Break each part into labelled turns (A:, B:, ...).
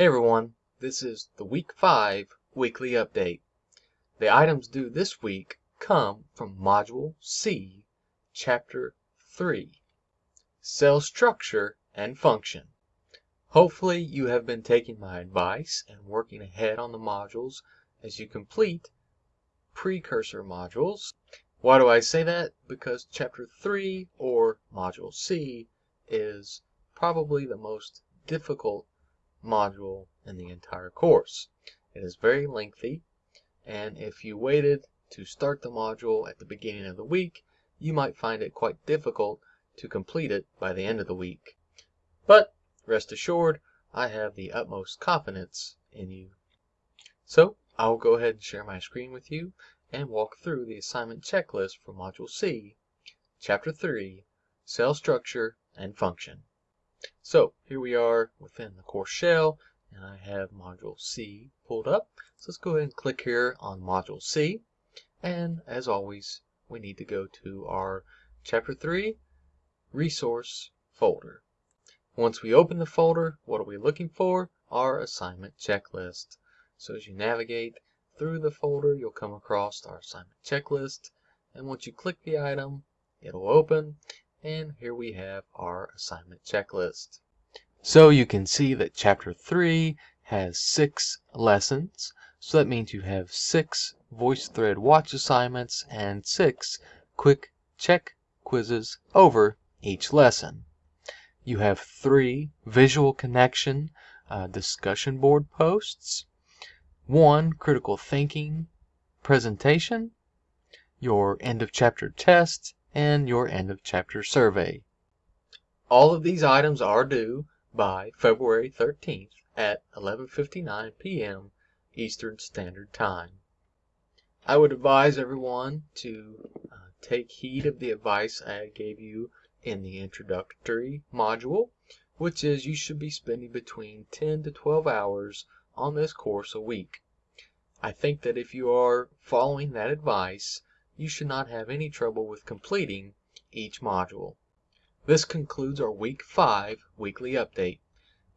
A: Hey everyone, this is the week 5 weekly update. The items due this week come from Module C, Chapter 3, Cell Structure and Function. Hopefully you have been taking my advice and working ahead on the modules as you complete precursor modules. Why do I say that? Because Chapter 3, or Module C, is probably the most difficult module in the entire course. It is very lengthy, and if you waited to start the module at the beginning of the week, you might find it quite difficult to complete it by the end of the week. But rest assured, I have the utmost confidence in you. So I will go ahead and share my screen with you and walk through the assignment checklist for Module C, Chapter 3, Cell Structure and Function. So here we are within the course shell and I have module C pulled up. So let's go ahead and click here on module C. And as always, we need to go to our chapter 3 resource folder. Once we open the folder, what are we looking for? Our assignment checklist. So as you navigate through the folder, you'll come across our assignment checklist. And once you click the item, it'll open and here we have our assignment checklist. So you can see that chapter 3 has six lessons. So that means you have six VoiceThread watch assignments and six quick check quizzes over each lesson. You have three visual connection uh, discussion board posts, one critical thinking presentation, your end of chapter test, and your end of chapter survey. All of these items are due by February 13th at 11:59 p.m. Eastern Standard Time. I would advise everyone to uh, take heed of the advice I gave you in the introductory module, which is you should be spending between 10 to 12 hours on this course a week. I think that if you are following that advice, you should not have any trouble with completing each module. This concludes our Week 5 weekly update.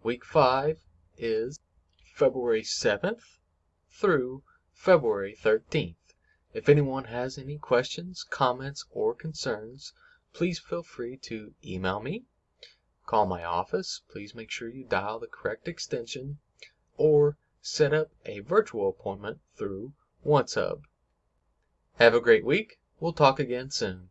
A: Week 5 is February 7th through February 13th. If anyone has any questions, comments, or concerns, please feel free to email me, call my office, please make sure you dial the correct extension, or set up a virtual appointment through OneSub. Have a great week. We'll talk again soon.